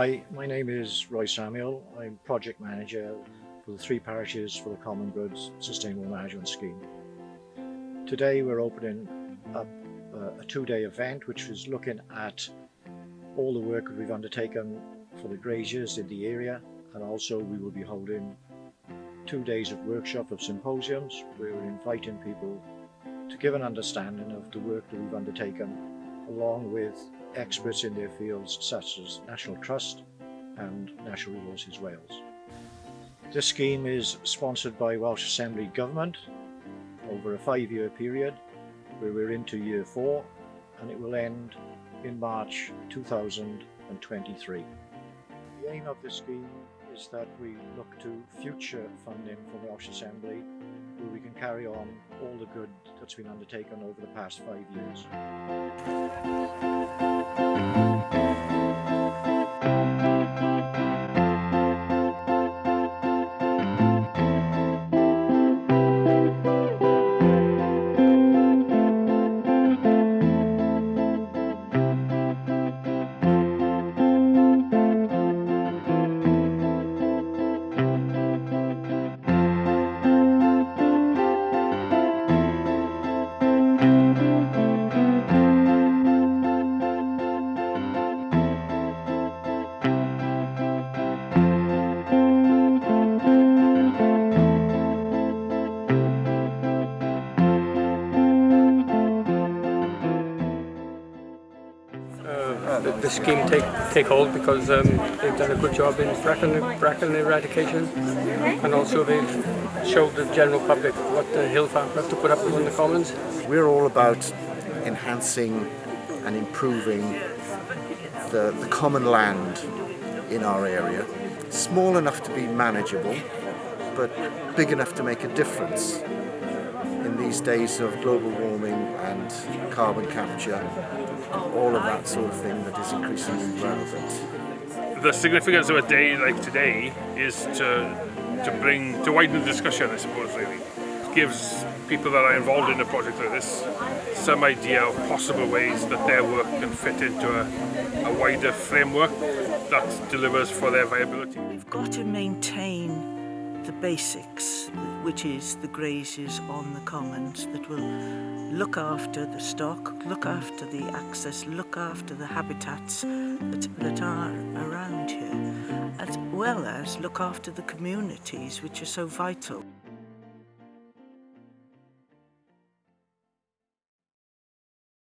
Hi, my name is Roy Samuel. I'm Project Manager for the three parishes for the Common Goods Sustainable Management Scheme. Today we're opening up uh, a two-day event which is looking at all the work that we've undertaken for the graziers in the area and also we will be holding two days of workshop of symposiums where we're inviting people to give an understanding of the work that we've undertaken along with experts in their fields such as National Trust and Natural Resources Wales. This scheme is sponsored by Welsh Assembly Government over a five-year period where we're into year four and it will end in March 2023. The aim of the scheme is that we look to future funding for Welsh Assembly where we can carry on all the good that's been undertaken over the past five years. The, the scheme take take hold because um, they've done a good job in bracken, bracken eradication and also they've showed the general public what the hill farm have to put up with on the commons. We're all about enhancing and improving the, the common land in our area. Small enough to be manageable but big enough to make a difference in these days of global warming and carbon capture, all of that sort of thing that is increasingly relevant. The significance of a day like today is to to bring to widen the discussion, I suppose, really. It gives people that are involved in a project like this some idea of possible ways that their work can fit into a, a wider framework that delivers for their viability. We've got to maintain the basics, which is the graziers on the commons that will look after the stock, look after the access, look after the habitats that, that are around here, as well as look after the communities which are so vital.